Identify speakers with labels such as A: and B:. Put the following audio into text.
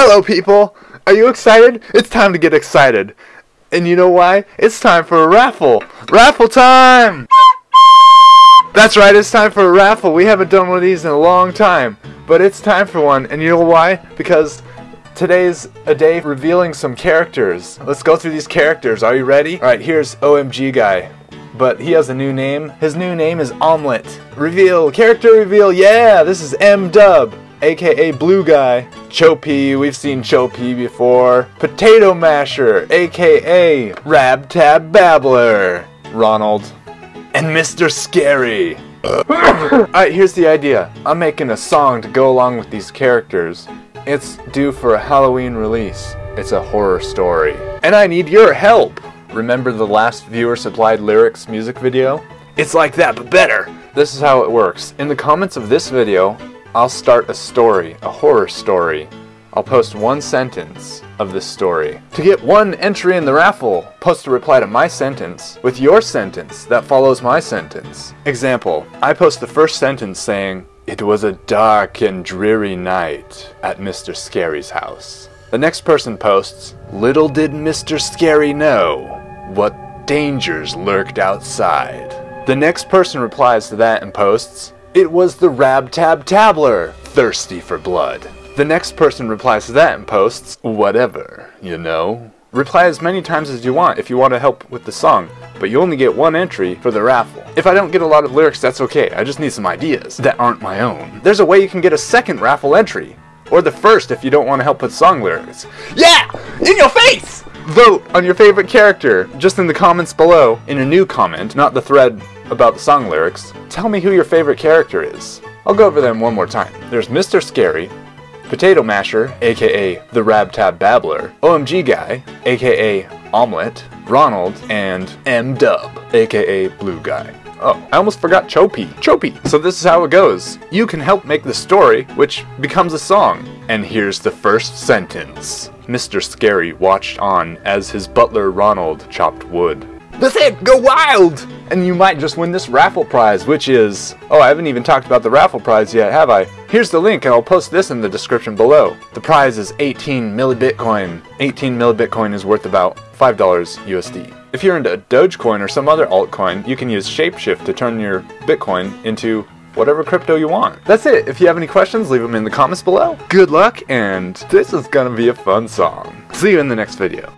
A: Hello, people! Are you excited? It's time to get excited. And you know why? It's time for a raffle! Raffle time! That's right, it's time for a raffle. We haven't done one of these in a long time, but it's time for one. And you know why? Because today's a day revealing some characters. Let's go through these characters. Are you ready? Alright, here's OMG Guy. But he has a new name. His new name is Omelette. Reveal, character reveal, yeah! This is M Dub aka Blue Guy. Choppy, we've seen Choppy before. Potato Masher, aka Rab Tab Babbler. Ronald. And Mr. Scary. Alright, here's the idea. I'm making a song to go along with these characters. It's due for a Halloween release. It's a horror story. And I need your help! Remember the last viewer supplied lyrics music video? It's like that, but better! This is how it works. In the comments of this video, I'll start a story, a horror story. I'll post one sentence of this story. To get one entry in the raffle, post a reply to my sentence with your sentence that follows my sentence. Example, I post the first sentence saying, It was a dark and dreary night at Mr. Scary's house. The next person posts, Little did Mr. Scary know what dangers lurked outside. The next person replies to that and posts, it was the Rab Tab Tabler, thirsty for blood. The next person replies to that and posts, whatever, you know. Reply as many times as you want if you want to help with the song, but you only get one entry for the raffle. If I don't get a lot of lyrics, that's okay. I just need some ideas that aren't my own. There's a way you can get a second raffle entry. Or the first if you don't want to help with song lyrics. Yeah! In your face! Vote on your favorite character just in the comments below in a new comment, not the thread about the song lyrics, tell me who your favorite character is. I'll go over them one more time. There's Mr. Scary, Potato Masher, aka the Rab Tab Babbler, OMG Guy, aka Omelette, Ronald, and M Dub, aka Blue Guy. Oh, I almost forgot Choppy. Choppy! So this is how it goes. You can help make the story, which becomes a song. And here's the first sentence. Mr. Scary watched on as his butler Ronald chopped wood. That's it! Go wild! And you might just win this raffle prize, which is... Oh, I haven't even talked about the raffle prize yet, have I? Here's the link, and I'll post this in the description below. The prize is 18 millibitcoin. 18 millibitcoin is worth about $5 USD. If you're into Dogecoin or some other altcoin, you can use Shapeshift to turn your Bitcoin into whatever crypto you want. That's it. If you have any questions, leave them in the comments below. Good luck, and this is gonna be a fun song. See you in the next video.